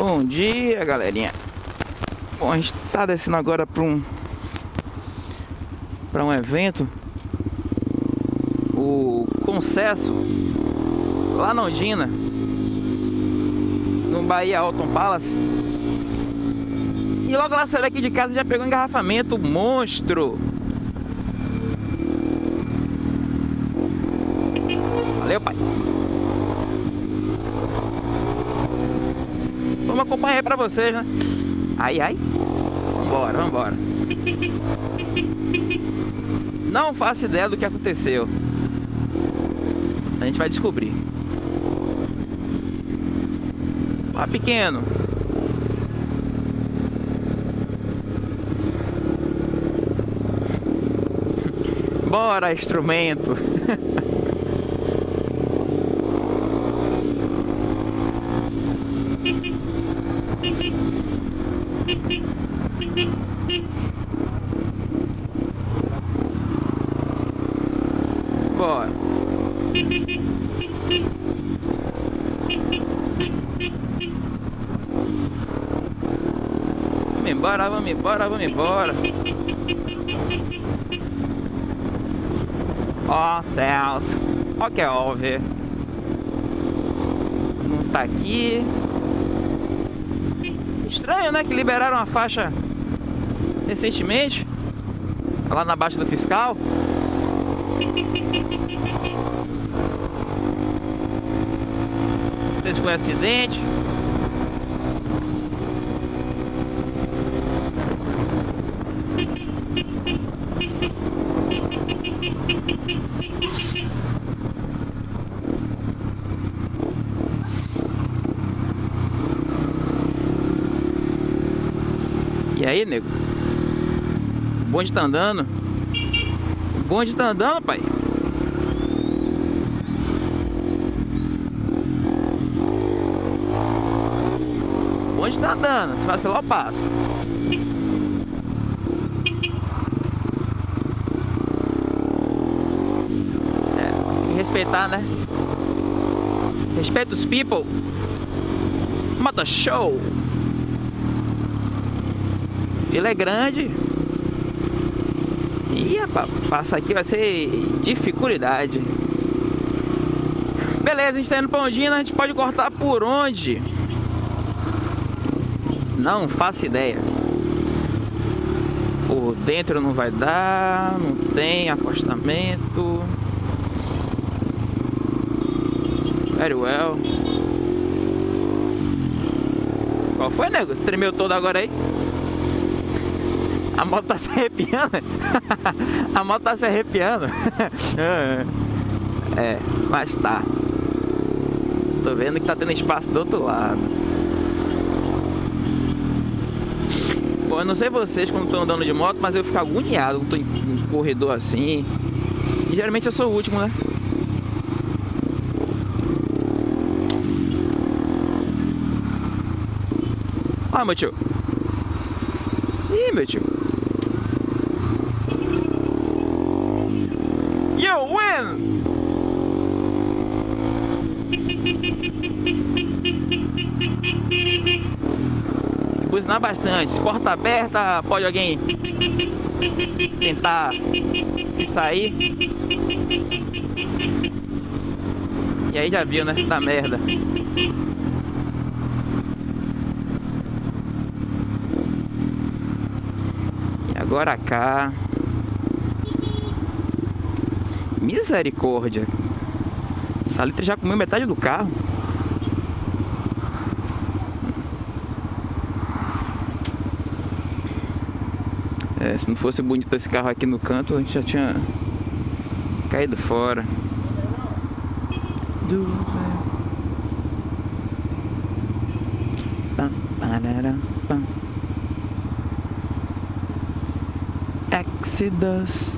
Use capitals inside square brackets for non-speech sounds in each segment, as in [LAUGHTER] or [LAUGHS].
Bom dia, galerinha. Bom, a gente tá descendo agora para um para um evento. O Concesso lá na Ondina no Bahia Alton Palace. E logo lá saí daqui de casa já pegou um engarrafamento monstro. Valeu pai vamos acompanhar para vocês né ai ai vambora vambora não faço ideia do que aconteceu. A gente vai descobrir. Ó, pequeno. [LAUGHS] Bora, instrumento. [LAUGHS] Bora. Vamos embora, vamos embora, vamos embora. Oh, céus. Ó que é óbvio. Não tá aqui. Estranho, né? Que liberaram a faixa recentemente. Lá na baixa do fiscal. Não sei se foi acidente. E aí, nego? O bonde tá andando. Bonde tá andando, pai. O bonde tá andando. Se vacilar, eu passo. É, respeitar, né? Respeita os people. Mata show. Ele é grande. E passar aqui vai ser dificuldade. Beleza, a gente tá indo pra Ondina, a gente pode cortar por onde? Não faço ideia. Por dentro não vai dar, não tem acostamento. Very well. Qual foi, nego? Você tremeu todo agora aí? A moto tá se arrepiando. [LAUGHS] A moto tá se arrepiando. [LAUGHS] É, mas tá. Tô vendo que tá tendo espaço do outro lado. Bom, eu não sei vocês quando estão andando de moto, mas eu fico agoniado quando tô em um corredor assim. E geralmente eu sou o último, né? Ah, meu tio. Ih, meu tio. Bastante. Porta aberta, pode alguém tentar se sair. E aí já viu, né? Da merda. E agora cá. Misericórdia. Salitre já comeu metade do carro. É, se não fosse bonito esse carro aqui no canto, a gente já tinha caído fora. Do... Exodus.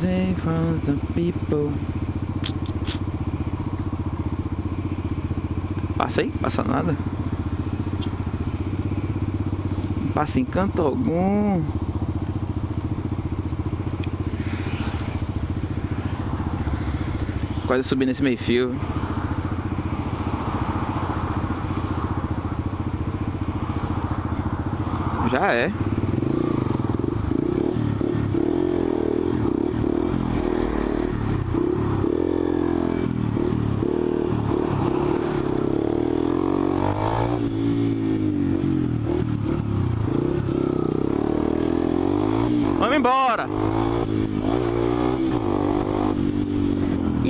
They from the people? Passa aí, passa nada passa em canto algum. Quase subi nesse meio fio. Já é.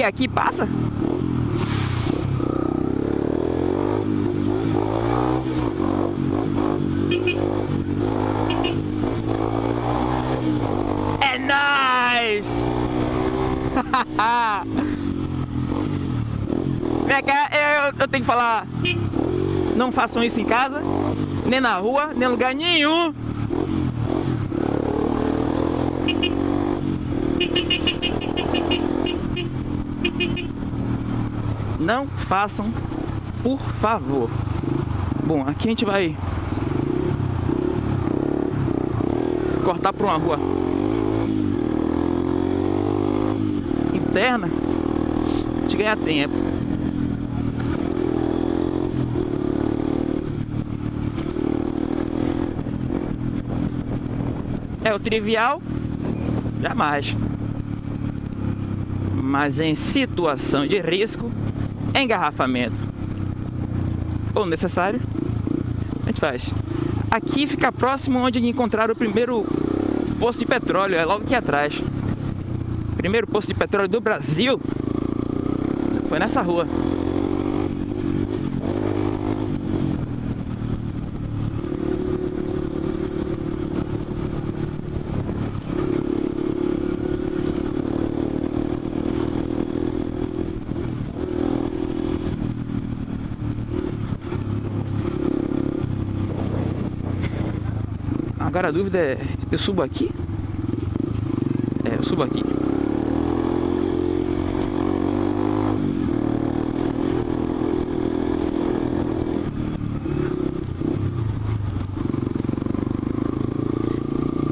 Aqui passa? É nice! [LAUGHS] Vem cá, eu, eu tenho que falar. Não façam isso em casa, nem na rua, nem em lugar nenhum. Não façam, por favor. Bom, aqui a gente vai cortar para uma rua interna de ganhar tempo. É o trivial, jamais. Mas em situação de risco, engarrafamento ou necessário, a gente faz. Aqui fica próximo onde encontrar o primeiro posto de petróleo, é logo aqui atrás. Primeiro posto de petróleo do Brasil foi nessa rua. Agora a dúvida é, eu subo aqui? É, eu subo aqui.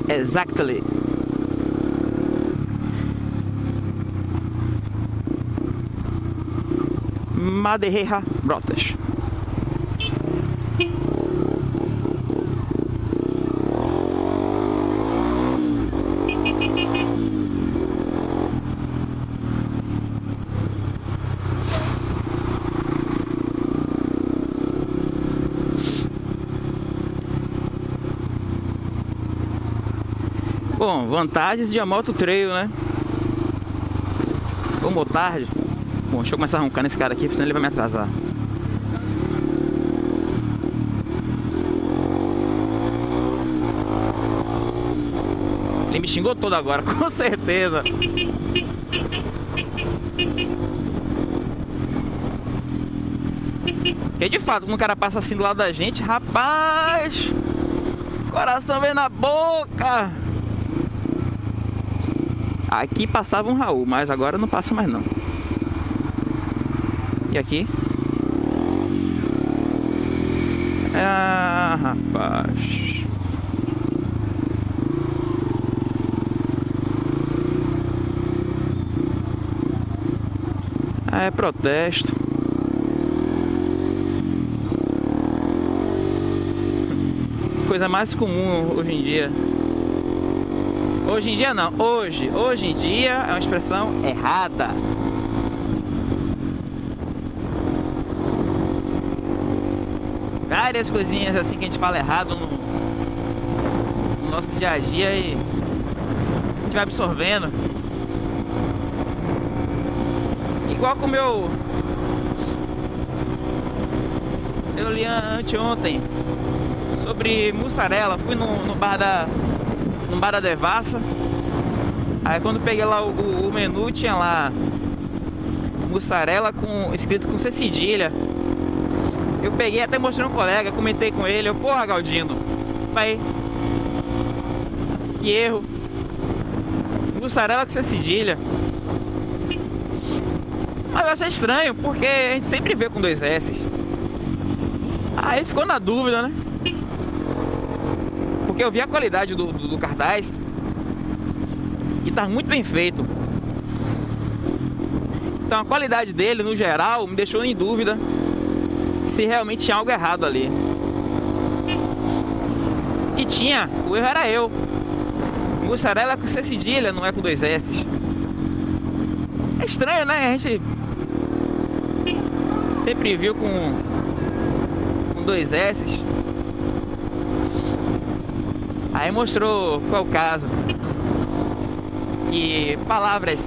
Exactly. Madeira Brotas. Bom, vantagens de a moto trail, né? Ou tarde. Bom, deixa eu começar a roncar nesse cara aqui, senão ele vai me atrasar. Ele me xingou todo agora, [LAUGHS] com certeza. E de fato, quando o cara passa assim do lado da gente, rapaz, coração vem na boca. Aqui passava um Raul, mas agora não passa mais não. E aqui? Ah, rapaz. É protesto. Coisa mais comum hoje em dia. Hoje em dia não, hoje, hoje em dia é uma expressão errada. Várias coisinhas assim que a gente fala errado no, no nosso dia a dia e a gente vai absorvendo. Igual com o meu. Eu li anteontem sobre mussarela. Fui no, no bar da no bar da Devassa. Aí quando peguei lá o, o, o menu, tinha lá mussarela com escrito com C cedilha. Eu peguei até mostrei um colega, comentei com ele, eu, porra Galdino, vai. Que erro. Mussarela com C cedilha. Mas eu achei estranho, porque a gente sempre vê com dois S. Aí ficou na dúvida, né? Porque eu vi a qualidade do, do, do cartaz e tá muito bem feito. Então a qualidade dele, no geral, me deixou em dúvida se realmente tinha algo errado ali. E tinha, o erro era eu. Mussarela com C cedilha, não é com dois S. É estranho, né? A gente sempre viu com, com dois S. Aí mostrou qual o caso. Que palavras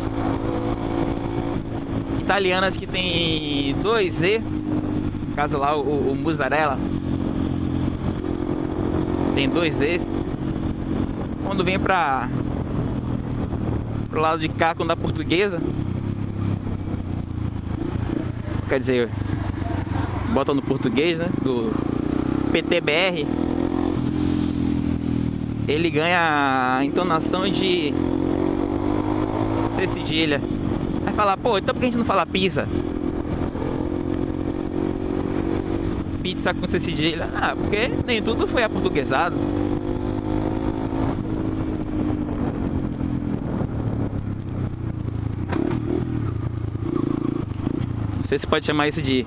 italianas que tem dois E, no caso lá o, o mussarela, tem dois E's. Quando vem pra pro lado de cá, quando da portuguesa, quer dizer, bota no português, né? Do PTBR, ele ganha a entonação de C cedilha. Vai falar, pô, então por que a gente não fala pizza? Pizza com C cedilha. Ah, porque nem tudo foi aportuguesado. Não sei se pode chamar isso de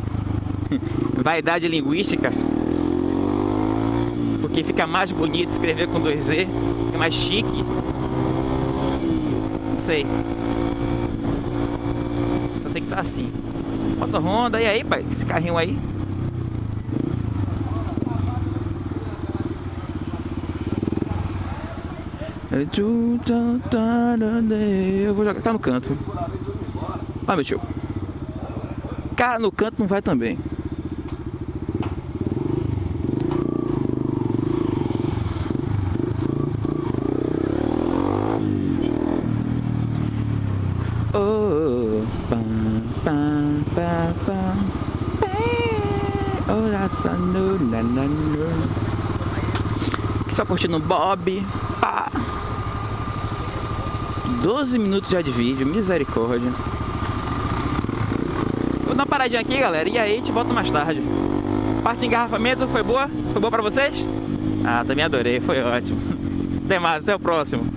[LAUGHS] vaidade linguística. Porque fica mais bonito escrever com dois Z, é mais chique. Não sei. Só sei que tá assim. Foto Honda, e aí, pai? Esse carrinho aí? Eu vou jogar cá no canto. Ah, meu tio. Cá no canto não vai também. Oh, pam, pam, no. Só curtindo Bob. Pá. 12 minutos já de vídeo, misericórdia. Vou dar uma paradinha aqui, galera, e aí a gente volta mais tarde. Parte de engarrafamento foi boa? Foi boa pra vocês? Ah, também adorei, foi ótimo. [LAUGHS] Até mais, até o próximo.